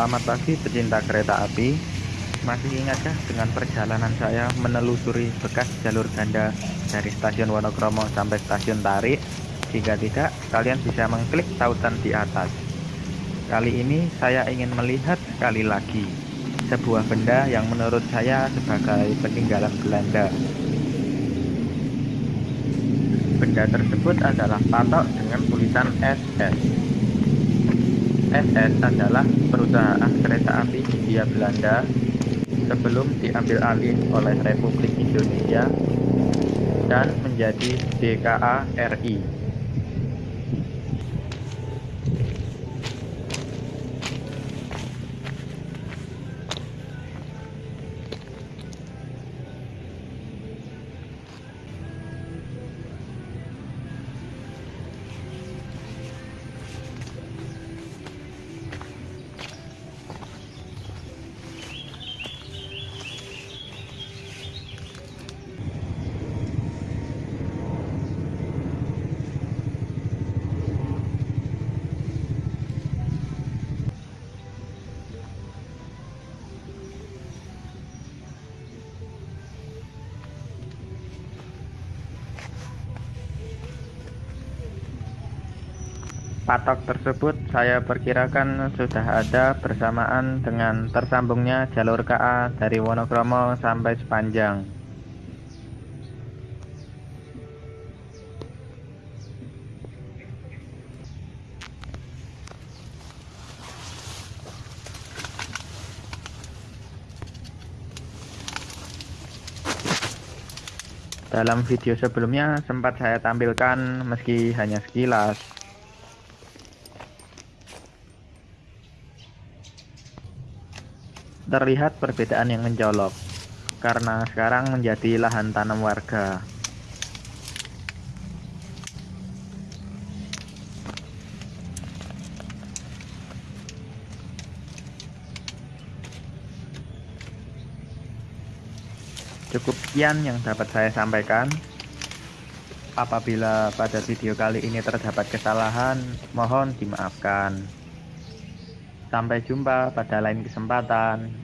Selamat pagi pecinta kereta api. Masih ingatkah dengan perjalanan saya menelusuri bekas jalur ganda dari stasiun Wonokromo sampai stasiun Tarik? Jika tidak, kalian bisa mengklik tautan di atas. Kali ini saya ingin melihat sekali lagi sebuah benda yang menurut saya sebagai peninggalan Belanda. Benda tersebut adalah patok dengan tulisan SS. SS adalah perusahaan kereta api Hindia Belanda sebelum diambil alih oleh Republik Indonesia dan menjadi DKA RI. Patok tersebut saya perkirakan sudah ada bersamaan dengan tersambungnya jalur KA dari Wonokromo sampai Sepanjang. Dalam video sebelumnya sempat saya tampilkan meski hanya sekilas terlihat perbedaan yang mencolok karena sekarang menjadi lahan tanam warga. Cukup sekian yang dapat saya sampaikan. Apabila pada video kali ini terdapat kesalahan, mohon dimaafkan. Sampai jumpa pada lain kesempatan.